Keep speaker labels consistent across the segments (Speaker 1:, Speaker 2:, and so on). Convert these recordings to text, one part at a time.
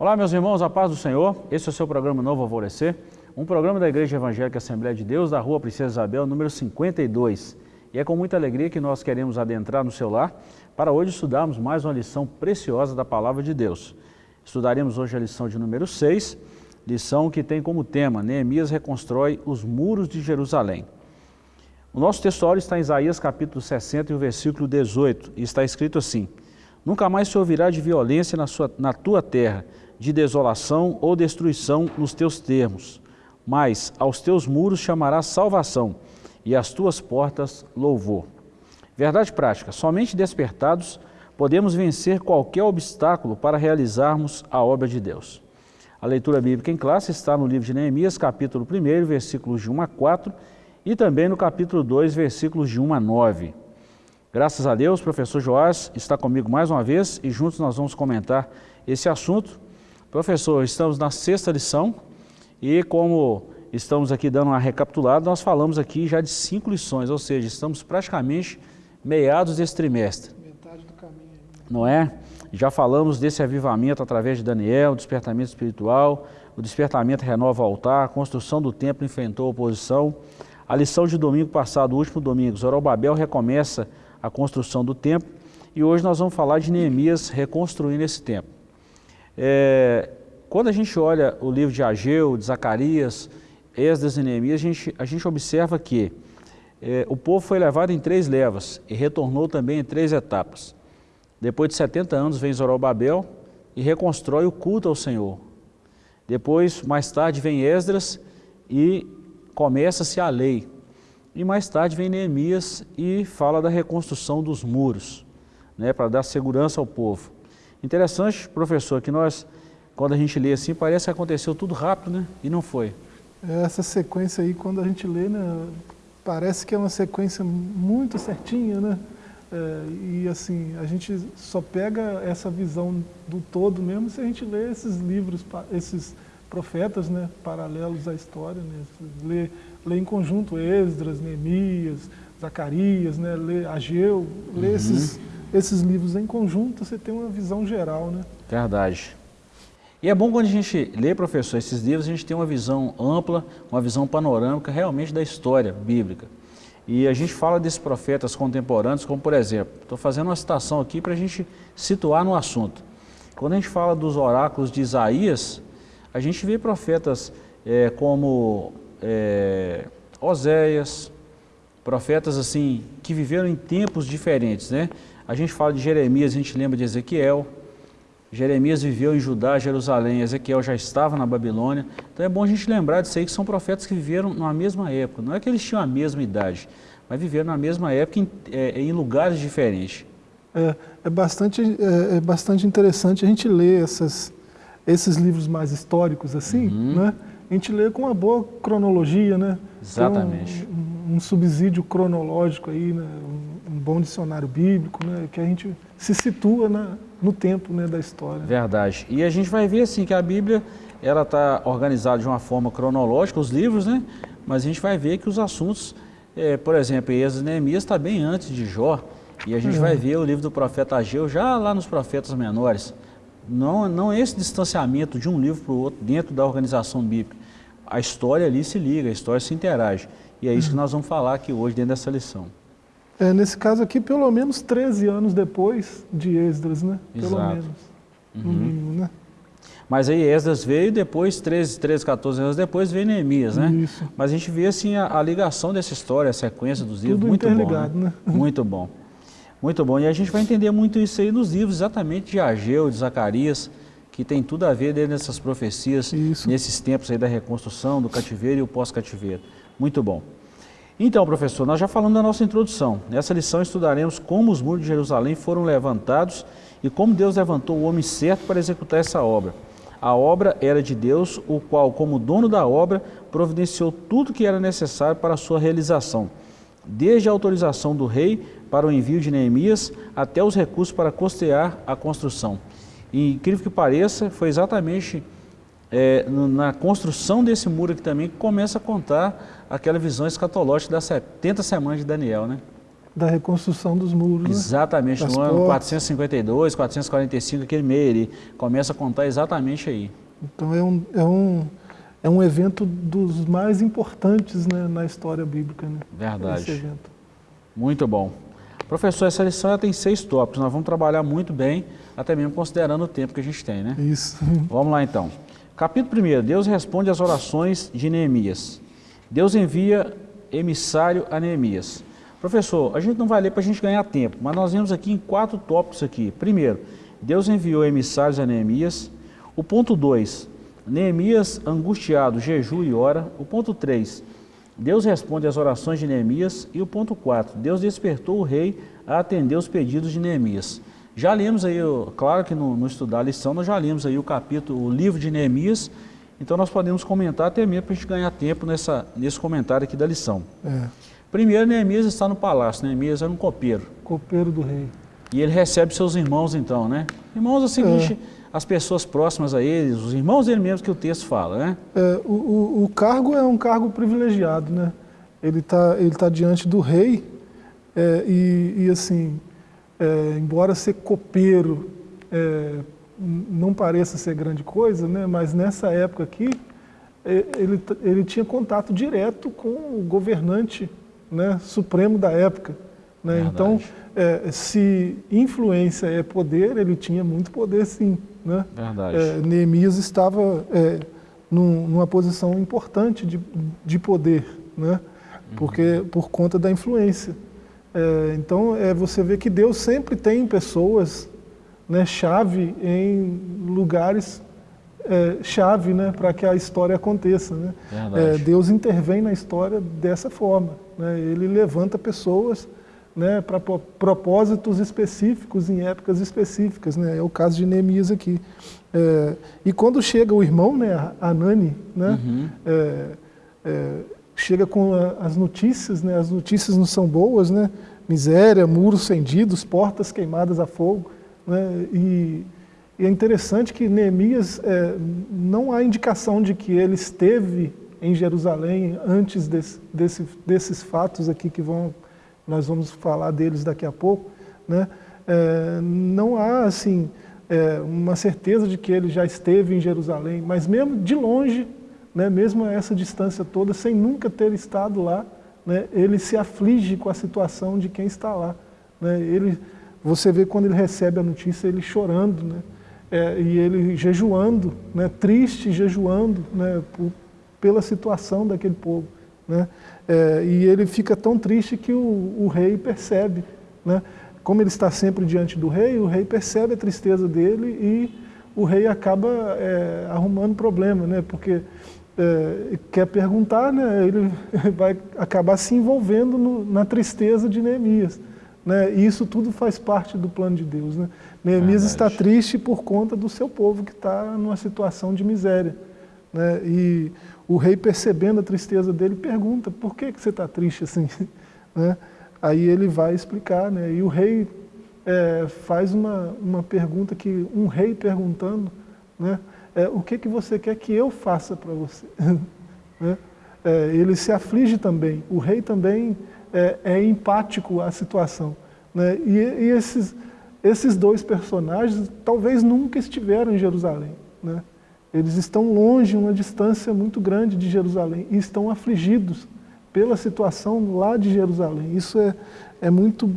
Speaker 1: Olá, meus irmãos, a paz do Senhor. Esse é o seu programa Novo Alvorecer, um programa da Igreja Evangélica Assembleia de Deus, da Rua Princesa Isabel, número 52. E é com muita alegria que nós queremos adentrar no seu lar para hoje estudarmos mais uma lição preciosa da Palavra de Deus. Estudaremos hoje a lição de número 6, lição que tem como tema Neemias reconstrói os muros de Jerusalém. O nosso texto está em Isaías capítulo 60 e o versículo 18, e está escrito assim, Nunca mais se ouvirá de violência na, sua, na tua terra, de desolação ou destruição nos teus termos, mas aos teus muros chamarás salvação e às tuas portas louvor. Verdade prática, somente despertados podemos vencer qualquer obstáculo para realizarmos a obra de Deus. A leitura bíblica em classe está no livro de Neemias, capítulo 1, versículos de 1 a 4 e também no capítulo 2, versículos de 1 a 9. Graças a Deus, professor Joás está comigo mais uma vez e juntos nós vamos comentar esse assunto Professor, estamos na sexta lição e como estamos aqui dando uma recapitulada, nós falamos aqui já de cinco lições, ou seja, estamos praticamente meados desse trimestre. Metade do caminho. Não é? Já falamos desse avivamento através de Daniel, despertamento espiritual, o despertamento renova o altar, a construção do templo enfrentou a oposição. A lição de domingo passado, o último domingo, Zorobabel recomeça a construção do templo e hoje nós vamos falar de Neemias reconstruindo esse templo. É, quando a gente olha o livro de Ageu, de Zacarias, Esdras e Neemias, a gente, a gente observa que é, o povo foi levado em três levas e retornou também em três etapas. Depois de 70 anos vem Zorobabel e reconstrói o culto ao Senhor. Depois, mais tarde, vem Esdras e começa-se a lei. E mais tarde vem Neemias e fala da reconstrução dos muros, né, para dar segurança ao povo. Interessante, professor, que nós, quando a gente lê assim, parece que aconteceu tudo rápido, né? E não foi.
Speaker 2: Essa sequência aí, quando a gente lê, né, parece que é uma sequência muito certinha, né? É, e assim, a gente só pega essa visão do todo mesmo se a gente lê esses livros, esses profetas né, paralelos à história, né? lê, lê em conjunto Esdras, Neemias, Zacarias, né, lê Ageu, lê uhum. esses esses livros em conjunto, você tem uma visão geral, né?
Speaker 1: Verdade. E é bom quando a gente lê, professor, esses livros, a gente tem uma visão ampla, uma visão panorâmica realmente da história bíblica. E a gente fala desses profetas contemporâneos, como por exemplo, estou fazendo uma citação aqui para a gente situar no assunto. Quando a gente fala dos oráculos de Isaías, a gente vê profetas é, como é, Oséias, profetas assim que viveram em tempos diferentes, né? A gente fala de Jeremias, a gente lembra de Ezequiel. Jeremias viveu em Judá, Jerusalém, Ezequiel já estava na Babilônia. Então é bom a gente lembrar disso aí, que são profetas que viveram na mesma época. Não é que eles tinham a mesma idade, mas viveram na mesma época em, é, em lugares diferentes.
Speaker 2: É, é, bastante, é, é, bastante interessante a gente ler essas, esses livros mais históricos assim, uhum. né? A gente lê com uma boa cronologia, né?
Speaker 1: Exatamente.
Speaker 2: Um, um, subsídio cronológico aí, né? um bom dicionário bíblico, né, que a gente se situa na, no tempo né, da história.
Speaker 1: Verdade. E a gente vai ver assim que a Bíblia ela está organizada de uma forma cronológica, os livros, né? Mas a gente vai ver que os assuntos, é, por exemplo, Êxodo e Neemias está bem antes de Jó, e a gente é. vai ver o livro do profeta Ageu já lá nos profetas menores. Não, não esse distanciamento de um livro para o outro dentro da organização bíblica. A história ali se liga, a história se interage. E é isso uhum. que nós vamos falar aqui hoje dentro dessa lição.
Speaker 2: É, nesse caso aqui, pelo menos 13 anos depois de Esdras, né? Pelo
Speaker 1: Exato.
Speaker 2: menos, uhum. no mínimo, né?
Speaker 1: Mas aí Esdras veio e depois, 13, 13, 14 anos depois, veio Neemias, né? Isso. Mas a gente vê assim a, a ligação dessa história, a sequência dos livros, Tudo muito bom, né? né? Muito bom. Muito bom. E a gente vai entender muito isso aí nos livros, exatamente de Ageu, de Zacarias, que tem tudo a ver dentro dessas profecias, isso. nesses tempos aí da reconstrução, do cativeiro e o pós-cativeiro. Muito bom. Então, professor, nós já falamos da nossa introdução. Nessa lição estudaremos como os muros de Jerusalém foram levantados e como Deus levantou o homem certo para executar essa obra. A obra era de Deus, o qual, como dono da obra, providenciou tudo que era necessário para a sua realização, desde a autorização do rei para o envio de Neemias até os recursos para costear a construção. E, incrível que pareça, foi exatamente é, na construção desse muro aqui também que começa a contar aquela visão escatológica das 70 semanas de Daniel, né?
Speaker 2: da reconstrução dos muros. Né?
Speaker 1: Exatamente, no ano
Speaker 2: portas.
Speaker 1: 452, 445, aquele meio ele começa a contar exatamente aí.
Speaker 2: Então é um, é um, é um evento dos mais importantes né, na história bíblica. Né?
Speaker 1: Verdade. Muito bom. Professor, essa lição tem seis tópicos, nós vamos trabalhar muito bem, até mesmo considerando o tempo que a gente tem, né?
Speaker 2: Isso.
Speaker 1: Vamos lá então. Capítulo 1. Deus responde às orações de Neemias. Deus envia emissário a Neemias. Professor, a gente não vai ler para a gente ganhar tempo, mas nós vemos aqui em quatro tópicos aqui. Primeiro, Deus enviou emissários a Neemias. O ponto 2, Neemias angustiado, jejua e ora. O ponto 3, Deus responde às orações de Neemias. E o ponto 4, Deus despertou o rei a atender os pedidos de Neemias. Já lemos aí, claro que no, no estudar a lição, nós já lemos aí o capítulo, o livro de Neemias, então nós podemos comentar até mesmo para a gente ganhar tempo nessa, nesse comentário aqui da lição.
Speaker 2: É,
Speaker 1: Primeiro, Neemias está no palácio, Neemias era um copeiro.
Speaker 2: copeiro do rei.
Speaker 1: E ele recebe seus irmãos então, né? Irmãos é o seguinte, as pessoas próximas a eles, os irmãos dele mesmo que o texto fala, né?
Speaker 2: É, o, o, o cargo é um cargo privilegiado, né? Ele está ele tá diante do rei é, e, e, assim, é, embora ser copeiro é, não pareça ser grande coisa, né? Mas nessa época aqui é, ele, ele tinha contato direto com o governante né, supremo da época. Né? Então, é, se influência é poder, ele tinha muito poder sim. Né?
Speaker 1: Verdade.
Speaker 2: É, Neemias estava é, num- numa posição importante de, de poder, né? Porque por conta da influência. É, então é, você vê que Deus sempre tem pessoas, né, chave em lugares é, chave, né, para que a história aconteça, né? É, Deus intervém na história dessa forma, né? Ele levanta pessoas né, para propósitos específicos em épocas específicas, né? É o caso de Neemias aqui. É, e quando chega o irmão, né, Anani, né,
Speaker 1: Uhum.
Speaker 2: Chega com a- as notícias, né, as notícias não são boas, né? Miséria, muros fendidos, portas queimadas a fogo, né? E, e é interessante que Neemias é, não há indicação de que ele esteve em Jerusalém antes desse, desse, desses fatos aqui que vão nós vamos falar deles daqui a pouco, né? É, não há assim é, uma certeza de que ele já esteve em Jerusalém, mas mesmo de longe, né, mesmo a essa distância toda, sem nunca ter estado lá, né, ele se aflige com a situação de quem está lá. Né? Ele, você vê quando ele recebe a notícia, ele chorando, né? É, e ele jejuando, né, triste, jejuando né, por, pela situação daquele povo. Né? É, e ele fica tão triste que o, o rei percebe. Né? Como ele está sempre diante do rei, o rei percebe a tristeza dele e o rei acaba é, arrumando problema, né? porque é, quer perguntar, né? ele vai acabar se envolvendo no, na tristeza de Neemias. Né? E isso tudo faz parte do plano de Deus. Né? Neemias está triste por conta do seu povo que está numa situação de miséria. Né? E o rei, percebendo a tristeza dele, pergunta: por que, que você está triste assim? Né? Aí ele vai explicar. Né? E o rei é, faz uma, uma pergunta que um rei perguntando: né? É, o que, que você quer que eu faça para você? né? É, ele se aflige também. O rei também é, é empático à situação. Né? E, e esses, esses dois personagens talvez nunca estiveram em Jerusalém. Né? Eles estão longe, uma distância muito grande de Jerusalém, e estão afligidos pela situação lá de Jerusalém. Isso é, é muito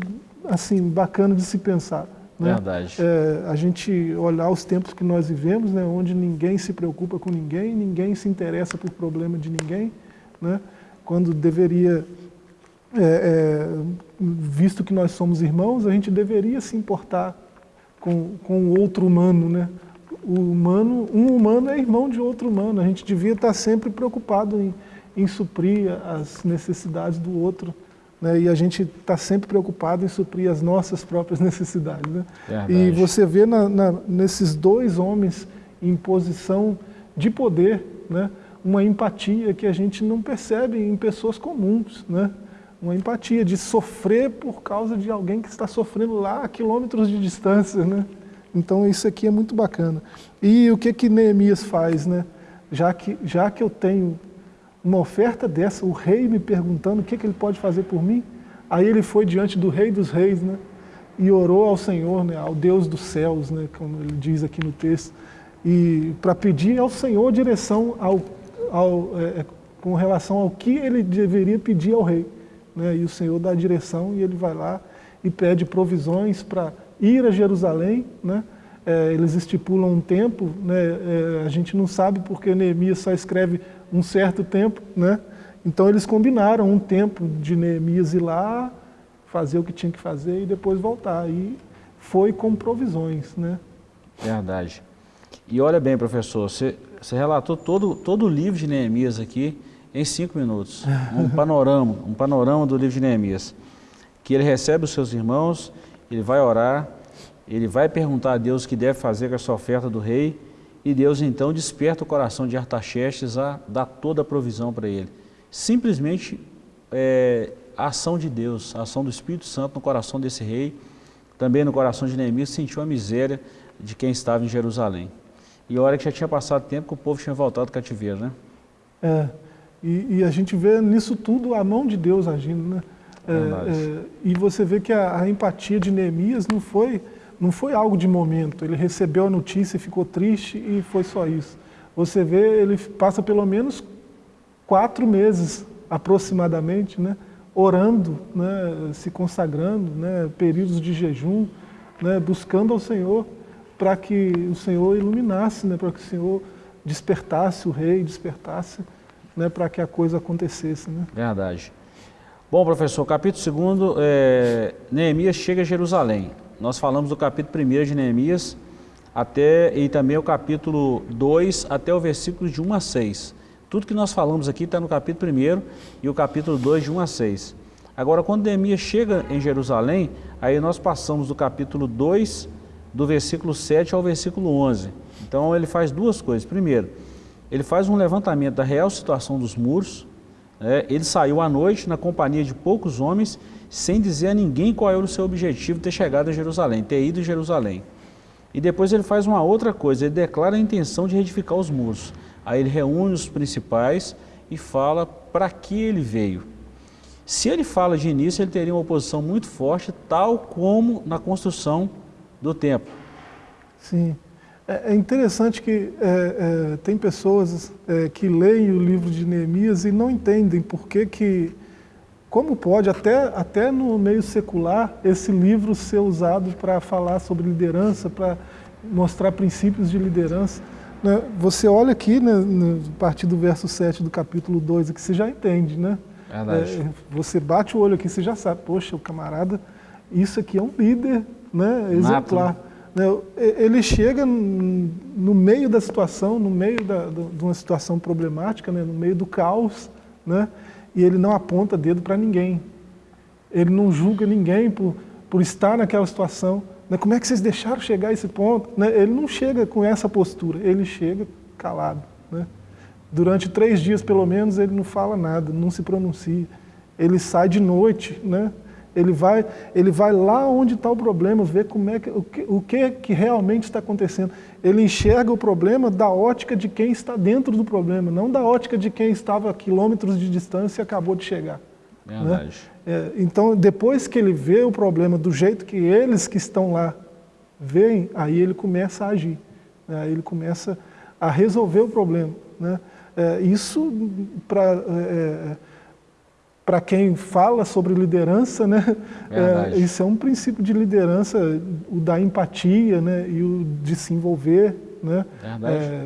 Speaker 2: assim bacana de se pensar. Né?
Speaker 1: Verdade.
Speaker 2: É, a gente olhar os tempos que nós vivemos, né, onde ninguém se preocupa com ninguém, ninguém se interessa por problema de ninguém, né, quando deveria, é, é, visto que nós somos irmãos, a gente deveria se importar com, com o outro humano, né? O humano, um humano é irmão de outro humano. A gente devia estar sempre preocupado em, em suprir as necessidades do outro, né? E a gente está sempre preocupado em suprir as nossas próprias necessidades, né? E você vê na, na, nesses dois homens em posição de poder, né? Uma empatia que a gente não percebe em pessoas comuns, né? Uma empatia de sofrer por causa de alguém que está sofrendo lá a quilômetros de distância, né? Então isso aqui é muito bacana. E o que que Neemias faz, né? Já que, já que eu tenho uma oferta dessa, o rei me perguntando o que, que ele pode fazer por mim, Aí ele foi diante do rei dos reis, né? E orou ao Senhor, né? ao Deus dos céus, né? Como ele diz aqui no texto. E para pedir ao Senhor direção ao, ao, é, é, com relação ao que ele deveria pedir ao rei. Né? E o Senhor dá a direção e ele vai lá e pede provisões para ir a Jerusalém, né? É, eles estipulam um tempo, né? É, a gente não sabe porque Neemias só escreve um certo tempo, né? Então eles combinaram um tempo de Neemias ir lá, fazer o que tinha que fazer e depois voltar. E foi com provisões, né?
Speaker 1: Verdade. E olha bem, professor, você, você relatou todo, todo o livro de Neemias aqui em cinco minutos. Um panorama, um panorama do livro de Neemias. Que ele recebe os seus irmãos, ele vai orar, ele vai perguntar a Deus o que deve fazer com essa oferta do rei, e Deus então desperta o coração de Artaxerxes a dar toda a provisão para ele. Simplesmente é, a ação de Deus, a ação do Espírito Santo no coração desse rei, também no coração de Neemias, sentiu a miséria de quem estava em Jerusalém. E a hora que já tinha passado tempo que o povo tinha voltado do cativeiro, né?
Speaker 2: É, e, e a gente vê nisso tudo a mão de Deus agindo, né? É, é, e você vê que a, a empatia de Neemias não foi não foi algo de momento, ele recebeu a notícia, ficou triste e foi só isso. Você vê, ele passa pelo menos quatro meses aproximadamente, né, orando, né, se consagrando, né, períodos de jejum, né, buscando ao Senhor para que o Senhor iluminasse, né, para que o Senhor despertasse o rei, despertasse, né, para que a coisa acontecesse. Né.
Speaker 1: Verdade. Bom, professor, capítulo 2, é, Neemias chega a Jerusalém nós falamos do capítulo 1 de Neemias até, e também o capítulo 2 até o versículo de 1 a 6. Tudo que nós falamos aqui está no capítulo 1 e o capítulo 2 de 1 a 6. Agora, quando Neemias chega em Jerusalém, aí nós passamos do capítulo 2, do versículo 7 ao versículo 11. Então, ele faz duas coisas. Primeiro, ele faz um levantamento da real situação dos muros. Né? Ele saiu à noite na companhia de poucos homens sem dizer a ninguém qual era o seu objetivo ter chegado a Jerusalém, ter ido a Jerusalém. E depois ele faz uma outra coisa, ele declara a intenção de reedificar os muros. Aí ele reúne os principais e fala para que ele veio. Se ele fala de início, ele teria uma oposição muito forte, tal como na construção do templo.
Speaker 2: Sim. É, é interessante que é, é, tem pessoas é, que leem o livro de Neemias e não entendem por que, que como pode, até, até no meio secular, esse livro ser usado para falar sobre liderança, para mostrar princípios de liderança? Né? Você olha aqui, né, a partir do verso 7 do capítulo 2, que você já entende, né? É, você bate o olho aqui, você já sabe, poxa, o camarada, isso aqui é um líder né, exemplar. Né? Ele chega no meio da situação, no meio da, de uma situação problemática, né, no meio do caos, né? E ele não aponta dedo para ninguém. Ele não julga ninguém por, por estar naquela situação. Né? Como é que vocês deixaram chegar a esse ponto? Né? Ele não chega com essa postura, ele chega calado. Né? Durante três dias, pelo menos, ele não fala nada, não se pronuncia. Ele sai de noite, né? Ele vai, ele vai lá onde está o problema, ver como é que, o, que, o que, que realmente está acontecendo. Ele enxerga o problema da ótica de quem está dentro do problema, não da ótica de quem estava a quilômetros de distância e acabou de chegar.
Speaker 1: Né? Verdade.
Speaker 2: Né? É, então, depois que ele vê o problema do jeito que eles que estão lá veem, aí ele começa a agir. Né? Aí ele começa a resolver o problema. Né? É, isso para... É, é para quem fala sobre liderança, né, é, isso é um princípio de liderança, o da empatia né, e o de se envolver, né, é,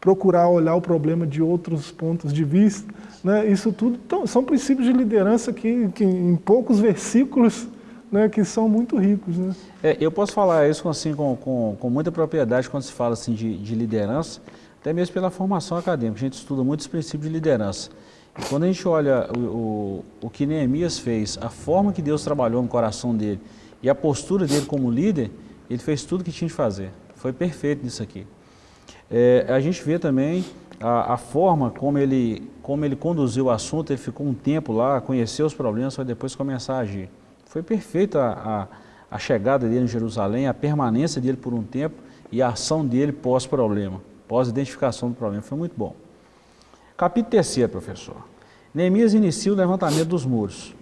Speaker 2: procurar olhar o problema de outros pontos de vista. Né, isso tudo são princípios de liderança que, que em poucos versículos né, que são muito ricos. Né.
Speaker 1: É, eu posso falar isso assim, com, com, com muita propriedade quando se fala assim, de, de liderança, até mesmo pela formação acadêmica. A gente estuda muitos princípios de liderança. Quando a gente olha o, o, o que Neemias fez, a forma que Deus trabalhou no coração dele e a postura dele como líder, ele fez tudo o que tinha de fazer. Foi perfeito nisso aqui. É, a gente vê também a, a, forma como ele, como ele conduziu o assunto, ele ficou um tempo lá, conheceu os problemas, para depois começar a agir. Foi perfeita a, a chegada dele em Jerusalém, a permanência dele por um tempo e a ação dele pós-problema, pós-identificação do problema. Foi muito bom. Capítulo 3, professor. Neemias inicia o levantamento dos muros.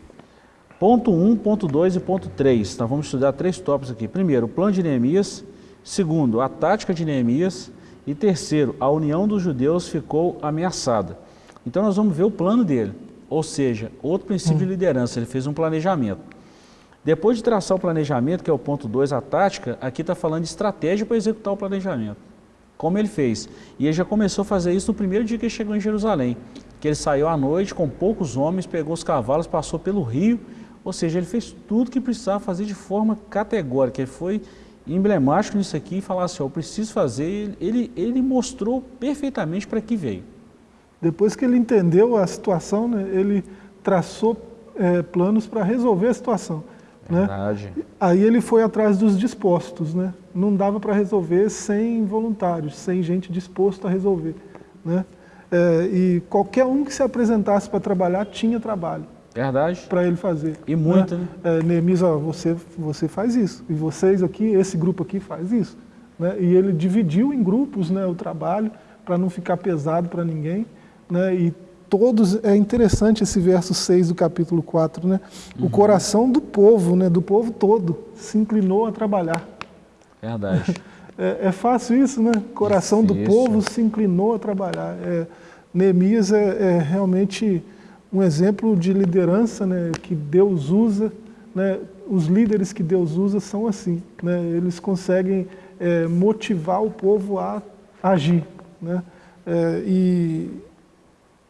Speaker 1: Ponto 1, ponto 2 e ponto 3. Então vamos estudar três tópicos aqui. Primeiro, o plano de Neemias. Segundo, a tática de Neemias. E terceiro, a união dos judeus ficou ameaçada. Então nós vamos ver o plano dele. Ou seja, outro princípio hum. de liderança, ele fez um planejamento. Depois de traçar o planejamento, que é o ponto 2, a tática, aqui está falando de estratégia para executar o planejamento. Como ele fez. E ele já começou a fazer isso no primeiro dia que ele chegou em Jerusalém. Que ele saiu à noite com poucos homens, pegou os cavalos, passou pelo rio ou seja, ele fez tudo que precisava fazer de forma categórica. Ele foi emblemático nisso aqui e falar assim, ó, eu preciso fazer. Ele, ele mostrou perfeitamente para que veio.
Speaker 2: Depois que ele entendeu a situação, né, ele traçou é, planos para resolver a situação. Né? Verdade. Né? Aí ele foi atrás dos dispostos. Né? Não dava para resolver sem voluntários, sem gente disposta a resolver. Né? É, e qualquer um que se apresentasse para trabalhar tinha trabalho.
Speaker 1: Verdade.
Speaker 2: Para ele fazer.
Speaker 1: E muito, né?
Speaker 2: né? É, Neemias, ó, você, você faz isso. E vocês aqui, esse grupo aqui faz isso. Né? E ele dividiu em grupos né, o trabalho para não ficar pesado para ninguém. Né? E todos, é interessante esse verso 6 do capítulo 4, né? Uhum. O coração do povo, né, do povo todo, se inclinou a trabalhar.
Speaker 1: Verdade.
Speaker 2: É, é fácil isso, né? O coração do povo se inclinou a trabalhar. É, Neemias é, é realmente um exemplo de liderança né, que Deus usa, né, os líderes que Deus usa são assim, né, eles conseguem é, motivar o povo a agir. Né, é, e,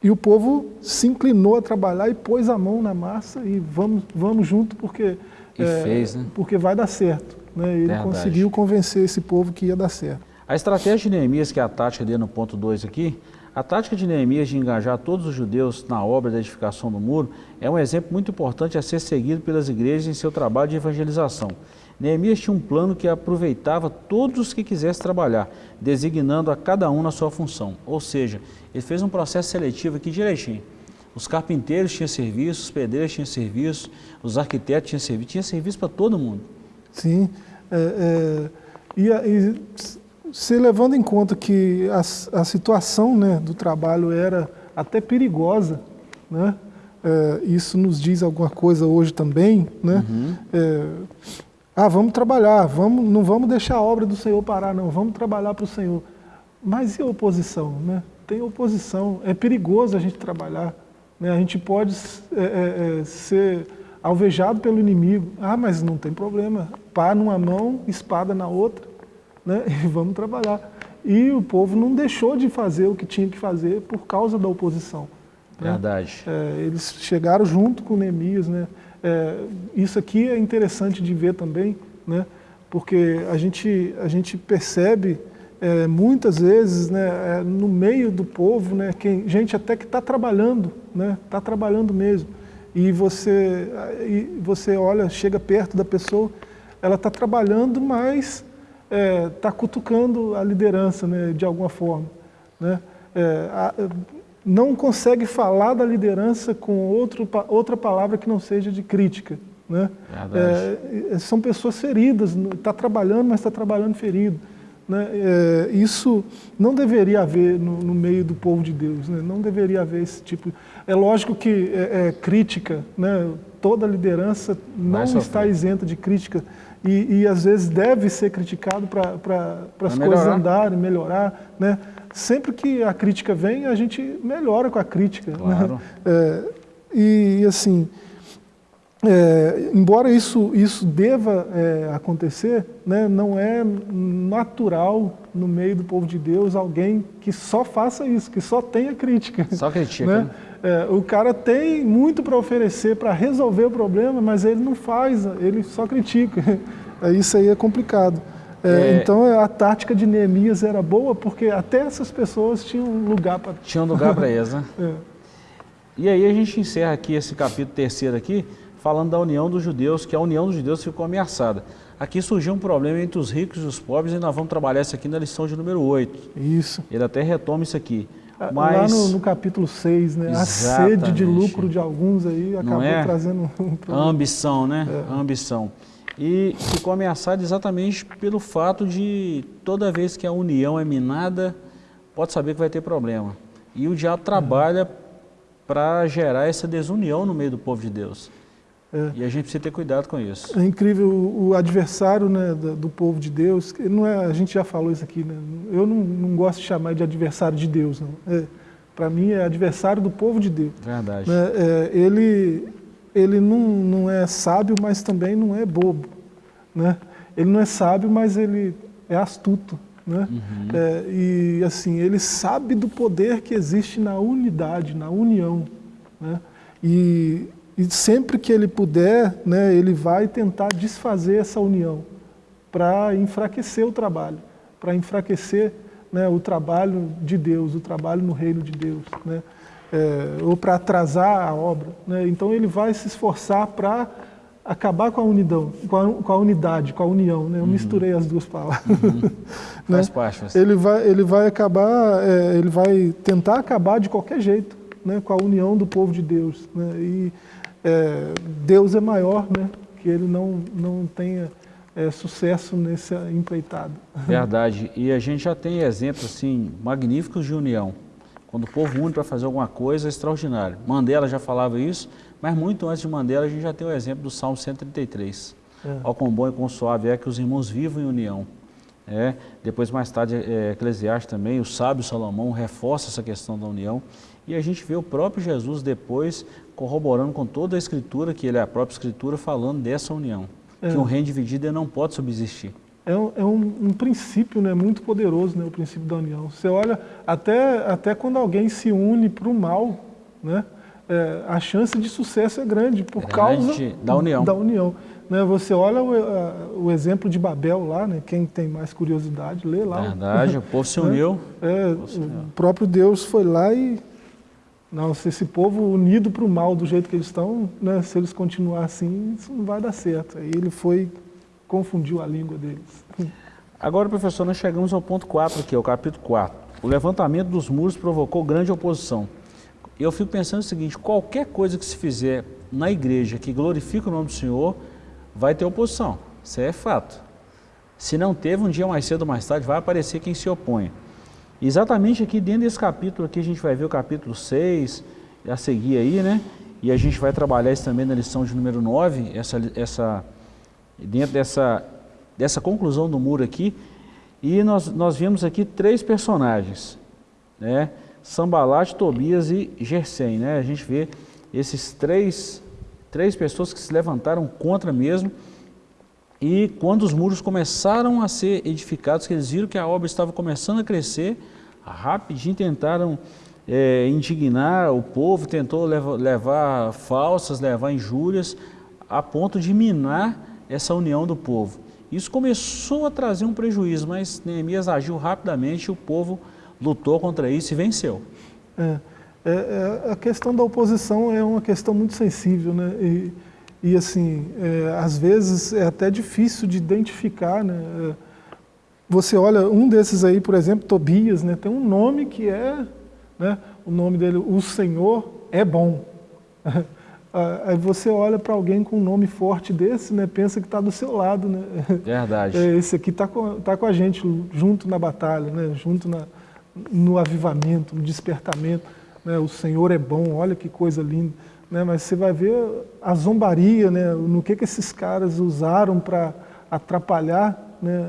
Speaker 2: e o povo se inclinou a trabalhar e pôs a mão na massa e vamos, vamos junto porque,
Speaker 1: é, fez, né?
Speaker 2: porque vai dar certo. Né, ele Verdade. conseguiu convencer esse povo que ia dar certo.
Speaker 1: A estratégia de Neemias, que é a tática dele no ponto 2 aqui, a tática de Neemias de engajar todos os judeus na obra da edificação do muro é um exemplo muito importante a ser seguido pelas igrejas em seu trabalho de evangelização. Neemias tinha um plano que aproveitava todos os que quisessem trabalhar, designando a cada um na sua função. Ou seja, ele fez um processo seletivo aqui direitinho. Os carpinteiros tinham serviço, os pedreiros tinham serviço, os arquitetos tinham serviço, tinha serviço para todo mundo.
Speaker 2: Sim, é, é, e, e se levando em conta que a, a situação né, do trabalho era até perigosa, né, é, isso nos diz alguma coisa hoje também, né? Uhum. É, ah, vamos trabalhar, vamos, não vamos deixar a obra do Senhor parar, não, vamos trabalhar para o Senhor. Mas e a oposição? Né? Tem oposição, é perigoso a gente trabalhar. Né? A gente pode é, é, é ser alvejado pelo inimigo. Ah, mas não tem problema, pá numa mão, espada na outra né? e vamos trabalhar. E o povo não deixou de fazer o que tinha que fazer por causa da oposição.
Speaker 1: Né? Verdade.
Speaker 2: É, eles chegaram junto com Neemias. Né? É, isso aqui é interessante de ver também, né? porque a gente, a gente percebe é, muitas vezes né, é, no meio do povo, né, quem, gente até que está trabalhando, está né, tá trabalhando mesmo. E você, e você olha, chega perto da pessoa, ela está trabalhando, mas está é, tá cutucando a liderança né, de alguma forma. Né? É, a, não consegue falar da liderança com outro, outra palavra que não seja de crítica. Né? É, são pessoas feridas, está trabalhando, mas está trabalhando ferido. Né? É, isso não deveria haver no, no, meio do povo de Deus, né? não deveria haver esse tipo. É lógico que é, é crítica, né? toda liderança não está isenta de crítica, e, e, às vezes deve ser criticado para as coisas andarem, melhorar. Né? Sempre que a crítica vem, a gente melhora com a crítica. Né? Claro. Né? É, e assim, é, embora isso, isso deva é, acontecer, né, não é natural no meio do povo de Deus alguém que só faça isso, que só tenha crítica.
Speaker 1: Só critica. Né?
Speaker 2: É, o cara tem muito para oferecer para resolver o problema, mas ele não faz, ele só critica. É, isso aí é complicado. É, é. Então a tática de Neemias era boa porque até essas pessoas tinham lugar para...
Speaker 1: Tinham lugar para eles, né? É. E aí a gente encerra aqui esse capítulo terceiro aqui, falando da união dos judeus, que a união dos judeus ficou ameaçada. Aqui surgiu um problema entre os ricos e os pobres e nós vamos trabalhar isso aqui na lição de número 8.
Speaker 2: Isso.
Speaker 1: Ele até retoma isso aqui.
Speaker 2: Mas... Lá no, no, capítulo 6, né? a sede de lucro de alguns aí acabou é? trazendo um
Speaker 1: problema. A ambição, né? É. A ambição. E ficou ameaçado exatamente pelo fato de toda vez que a união é minada, pode saber que vai ter problema. E o diabo trabalha para gerar essa desunião no meio do povo de Deus. É. E a gente precisa ter cuidado com isso.
Speaker 2: É incrível, o, adversário né, do, povo de Deus, não é, a gente já falou isso aqui, né? eu não, não gosto de chamar de adversário de Deus, não. É, Para mim é adversário do povo de Deus.
Speaker 1: Verdade.
Speaker 2: Né? É, ele ele não, não é sábio, mas também não é bobo. Né? Ele não é sábio, mas ele é astuto. Né? Uhum. É, e assim, ele sabe do poder que existe na unidade, na união. Né? E, e sempre que ele puder, né, ele vai tentar desfazer essa união para enfraquecer o trabalho, para enfraquecer né, o trabalho de Deus, o trabalho no reino de Deus. Né? É, ou para atrasar a obra. Né? Então ele vai se esforçar para acabar com a unidão, com a, com a, unidade, com a união. Né? Eu uhum. misturei as duas palavras. Uhum.
Speaker 1: né? Faz parte.
Speaker 2: Ele vai, ele vai acabar, é, ele vai tentar acabar de qualquer jeito, né? com a união do povo de Deus. Né? E é, Deus é maior, né? que ele não, não tenha é, sucesso nessa empreitada.
Speaker 1: Verdade. E a gente já tem exemplos assim, magníficos de união. Quando o povo une para fazer alguma coisa, é extraordinário. Mandela já falava isso, mas muito antes de Mandela, a gente já tem o exemplo do Salmo 133. É. Ao quão bom e quão suave é que os irmãos vivam em união. É, depois, mais tarde, é, Eclesiastes também, o sábio Salomão reforça essa questão da união. E a gente vê o próprio Jesus depois corroborando com toda a Escritura, que ele é a própria Escritura, falando dessa união. É. Que um reino dividido não pode subsistir.
Speaker 2: É um, é um, um princípio né, muito poderoso, né, o princípio da união. Você olha, até, até quando alguém se une para o mal, né, é, a chance de sucesso é grande por grande causa
Speaker 1: da união.
Speaker 2: Da união. Né, você olha o, a, o, exemplo de Babel lá, né, quem tem mais curiosidade, lê lá.
Speaker 1: Verdade, o povo se uniu.
Speaker 2: É, o, se uniu. o próprio Deus foi lá e não, se esse povo unido para o mal do jeito que eles estão, né, se eles continuar assim, isso não vai dar certo. Aí ele foi, confundiu a língua deles.
Speaker 1: Agora, professor, nós chegamos ao ponto 4 aqui, ao capítulo 4. O levantamento dos muros provocou grande oposição. Eu fico pensando o seguinte, qualquer coisa que se fizer na igreja que glorifica o nome do Senhor, vai ter oposição. Isso é fato. Se não teve, um dia mais cedo ou mais tarde, vai aparecer quem se opõe. Exatamente aqui dentro desse capítulo aqui a gente vai ver o capítulo 6, a seguir aí, né? E a gente vai trabalhar isso também na lição de número 9, essa, essa, dentro dessa, dessa conclusão do muro aqui. E nós, nós vimos aqui três personagens, né? Sambalat, Tobias e Gersem, né? A gente vê esses três, três pessoas que se levantaram contra mesmo. E quando os muros começaram a ser edificados, que eles viram que a obra estava começando a crescer, rapidinho tentaram é, indignar o povo, tentou levar, levar falsas, levar injúrias, a ponto de minar essa união do povo. Isso começou a trazer um prejuízo, mas Neemias agiu rapidamente o povo lutou contra isso e venceu.
Speaker 2: É, é, é, a questão da oposição é uma questão muito sensível, né? E, e assim, é, às vezes é até difícil de identificar, né? É, você olha, um desses aí, por exemplo, Tobias, né, tem um nome que é, né, o nome dele, o Senhor é bom. Aí você olha para alguém com um nome forte desse, né, pensa que está do seu lado. Né?
Speaker 1: Verdade.
Speaker 2: É, esse aqui está com, tá com a gente, junto na batalha, né, junto na, no avivamento, no despertamento. Né, o Senhor é bom, olha que coisa linda. Né, mas você vai ver a zombaria, né, no que, que esses caras usaram para atrapalhar né,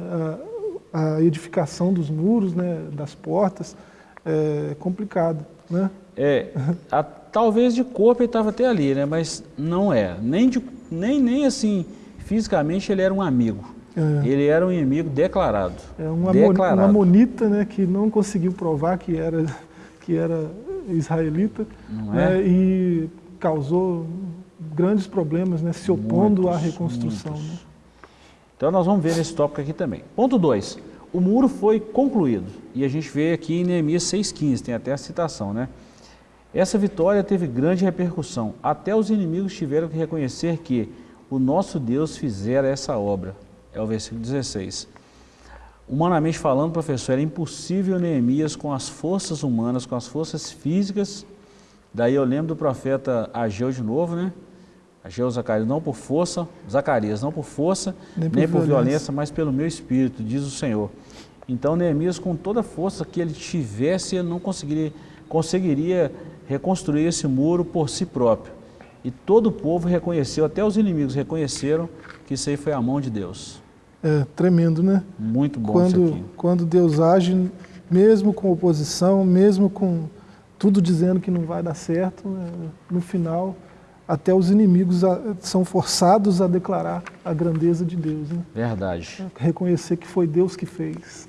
Speaker 2: a edificação dos muros, né, das portas, é complicado. Né?
Speaker 1: É, a, talvez de corpo ele estava até ali, né, mas não é. Nem, de, nem, nem assim, fisicamente ele era um amigo. É. Ele era um inimigo declarado.
Speaker 2: É uma, declarado. uma monita né, que não conseguiu provar que era, que era israelita né, é? e causou grandes problemas, né, se opondo muitos, à reconstrução. Né?
Speaker 1: Então nós vamos ver esse tópico aqui também. Ponto 2. O muro foi concluído. E a gente vê aqui em Neemias 6,15, tem até a citação, né? Essa vitória teve grande repercussão. Até os inimigos tiveram que reconhecer que o nosso Deus fizera essa obra. É o versículo 16. Humanamente falando, professor, era impossível Neemias com as forças humanas, com as forças físicas. Daí eu lembro do profeta Ageu de novo, né? Ageu Zacarias, não por força, Zacarias, não por força, nem por, nem por violência. violência, mas pelo meu espírito, diz o Senhor. Então Neemias, com toda a força que ele tivesse, ele não conseguiria, conseguiria reconstruir esse muro por si próprio. e todo o povo reconheceu, até os inimigos reconheceram que isso aí foi a mão de Deus.
Speaker 2: É tremendo, né?
Speaker 1: Muito bom
Speaker 2: quando,
Speaker 1: isso aqui.
Speaker 2: Quando Deus age, mesmo com oposição, mesmo com tudo dizendo que não vai dar certo, né? no final até os inimigos são forçados a declarar a grandeza de Deus. Né?
Speaker 1: Verdade.
Speaker 2: Reconhecer que foi Deus que fez.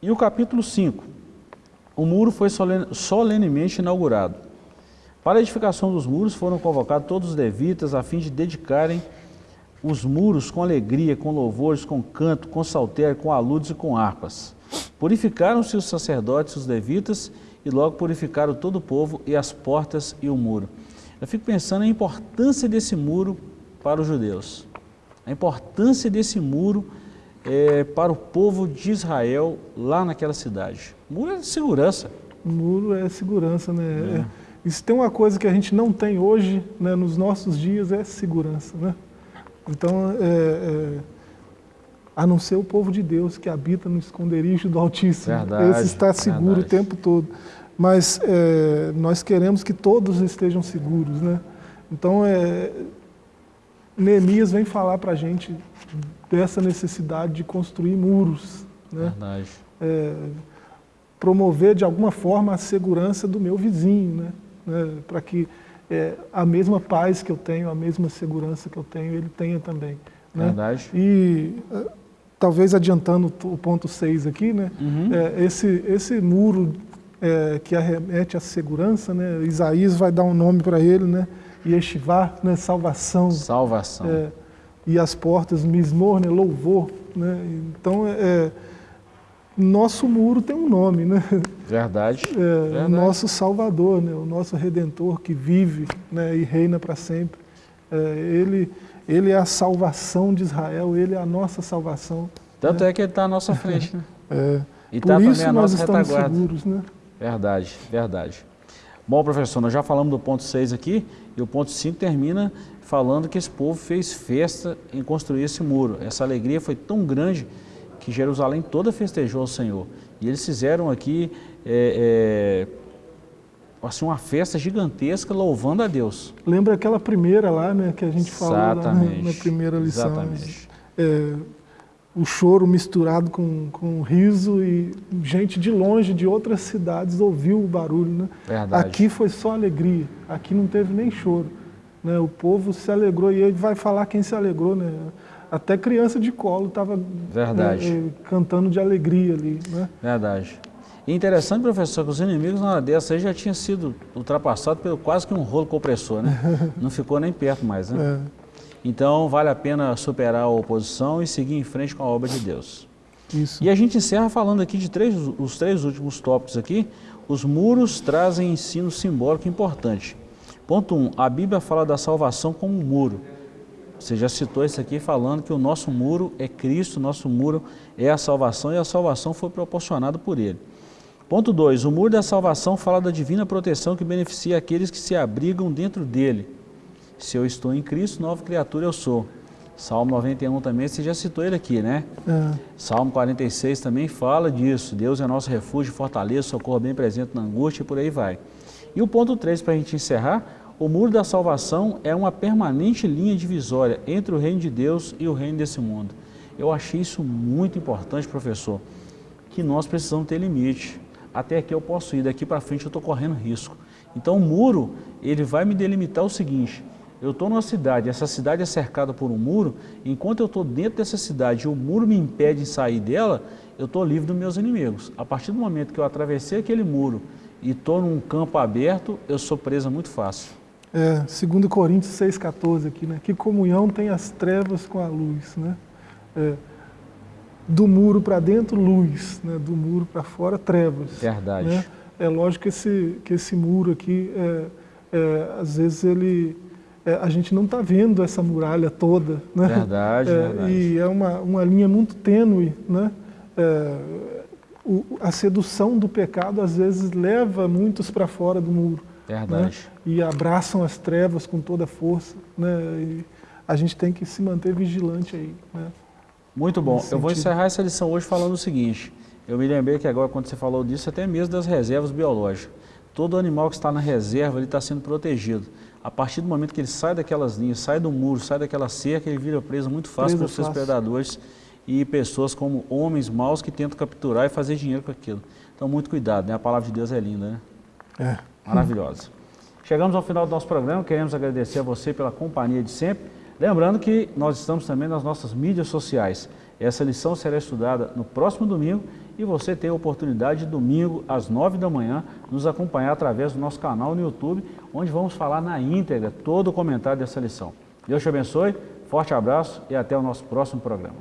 Speaker 1: E o capítulo 5. O muro foi solenemente inaugurado. Para a edificação dos muros foram convocados todos os levitas a fim de dedicarem os muros com alegria, com louvores, com canto, com saltério, com aludes e com harpas. Purificaram-se os sacerdotes, os levitas, e logo purificaram todo o povo e as portas e o muro. Eu fico pensando na importância desse muro para os judeus, a importância desse muro é, para o povo de Israel lá naquela cidade. O muro é segurança.
Speaker 2: O muro é segurança, né? É. É, e se tem uma coisa que a gente não tem hoje, né, nos nossos dias, é segurança, né? Então, é, é, a não ser o povo de Deus que habita no esconderijo do Altíssimo.
Speaker 1: Verdade,
Speaker 2: Esse está seguro verdade. o tempo todo mas é, nós queremos que todos estejam seguros, né? Então, é, Neemias vem falar para a gente dessa necessidade de construir muros, né?
Speaker 1: Verdade.
Speaker 2: É, promover de alguma forma a segurança do meu vizinho, né? né? Para que é, a mesma paz que eu tenho, a mesma segurança que eu tenho, ele tenha também. Né?
Speaker 1: Verdade.
Speaker 2: E talvez adiantando o ponto 6 aqui, né? Uhum. É, esse, esse muro é, que arremete à segurança, né? Isaías vai dar um nome para ele, né? Yeshivá, né? salvação.
Speaker 1: Salvação. É,
Speaker 2: e as portas, mismor, né? louvor. Né? Então, é, é, nosso muro tem um nome, né?
Speaker 1: Verdade.
Speaker 2: É,
Speaker 1: Verdade.
Speaker 2: Nosso Salvador, né? o nosso Redentor que vive né? e reina para sempre. É, ele, ele é a salvação de Israel, ele é a nossa salvação.
Speaker 1: Tanto né? é que ele está à nossa frente, né?
Speaker 2: É. E Por tá isso nós estamos retaguarda. seguros, né?
Speaker 1: Verdade, verdade. Bom, professor, nós já falamos do ponto 6 aqui, e o ponto 5 termina falando que esse povo fez festa em construir esse muro. Essa alegria foi tão grande que Jerusalém toda festejou ao Senhor. E eles fizeram aqui é, é, assim, uma festa gigantesca louvando a Deus.
Speaker 2: Lembra aquela primeira lá, né, que a gente falou lá na, na, primeira lição.
Speaker 1: Exatamente.
Speaker 2: É, o choro misturado com, com riso e gente de longe, de outras cidades, ouviu o barulho. Né?
Speaker 1: Verdade.
Speaker 2: Aqui foi só alegria, aqui não teve nem choro. Né? O povo se alegrou e ele vai falar quem se alegrou. Né? Até criança de colo estava né, cantando de alegria ali. Né?
Speaker 1: Verdade. E interessante, professor, que os inimigos na hora dessa aí já tinham sido ultrapassados pelo quase que um rolo compressor, né? Não ficou nem perto mais, né? É. Então, vale a pena superar a oposição e seguir em frente com a obra de Deus.
Speaker 2: Isso.
Speaker 1: E a gente encerra falando aqui de três, os três últimos tópicos aqui. Os muros trazem ensino simbólico importante. Ponto 1. Um, a Bíblia fala da salvação como um muro. Você já citou isso aqui falando que o nosso muro é Cristo, nosso muro é a salvação e a salvação foi proporcionada por Ele. Ponto 2. O muro da salvação fala da divina proteção que beneficia aqueles que se abrigam dentro dele. Se eu estou em Cristo, nova criatura eu sou. Salmo 91 também, você já citou ele aqui, né? É. Salmo 46 também fala disso. Deus é nosso refúgio, fortaleza, socorro bem presente na angústia e por aí vai. E o ponto 3, para a gente encerrar, o muro da salvação é uma permanente linha divisória entre o reino de Deus e o reino desse mundo. Eu achei isso muito importante, professor, que nós precisamos ter limite. Até aqui eu posso ir, daqui para frente eu estou correndo risco. Então o muro, ele vai me delimitar o seguinte, eu estou numa cidade, essa cidade é cercada por um muro, enquanto eu estou dentro dessa cidade e o muro me impede de sair dela, eu estou livre dos meus inimigos. A partir do momento que eu atravessei aquele muro e estou num campo aberto, eu sou presa muito fácil.
Speaker 2: É, 2 Coríntios 6,14 aqui, né? Que comunhão tem as trevas com a luz, né? É, do muro para dentro, luz, né? do muro para fora, trevas.
Speaker 1: Verdade.
Speaker 2: Né? É lógico que esse, que esse muro aqui, é, é, às vezes ele é, a gente não está vendo essa muralha toda. Né?
Speaker 1: Verdade,
Speaker 2: é,
Speaker 1: verdade.
Speaker 2: E é uma, uma linha muito tênue. Né? É, o, a sedução do pecado às vezes leva muitos para fora do muro.
Speaker 1: Né? Verdade. Né?
Speaker 2: E abraçam as trevas com toda a força. Né? E a gente tem que se manter vigilante aí. Né?
Speaker 1: Muito bom. Eu vou encerrar essa lição hoje falando o seguinte. Eu me lembrei que agora, quando você falou disso, até mesmo das reservas biológicas. todo animal que está na reserva ele está sendo protegido. A partir do momento que ele sai daquelas linhas, sai do muro, sai daquela cerca, ele vira preso muito fácil para os seus predadores e pessoas como homens maus que tentam capturar e fazer dinheiro com aquilo. Então, muito cuidado, né? A palavra de Deus é linda, né?
Speaker 2: É.
Speaker 1: Maravilhosa. Chegamos ao final do nosso programa, queremos agradecer a você pela companhia de sempre. Lembrando que nós estamos também nas nossas mídias sociais. Essa lição será estudada no próximo domingo e você tem a oportunidade de domingo às nove da manhã nos acompanhar através do nosso canal no YouTube, onde vamos falar na íntegra todo o comentário dessa lição. Deus te abençoe, forte abraço e até o nosso próximo programa.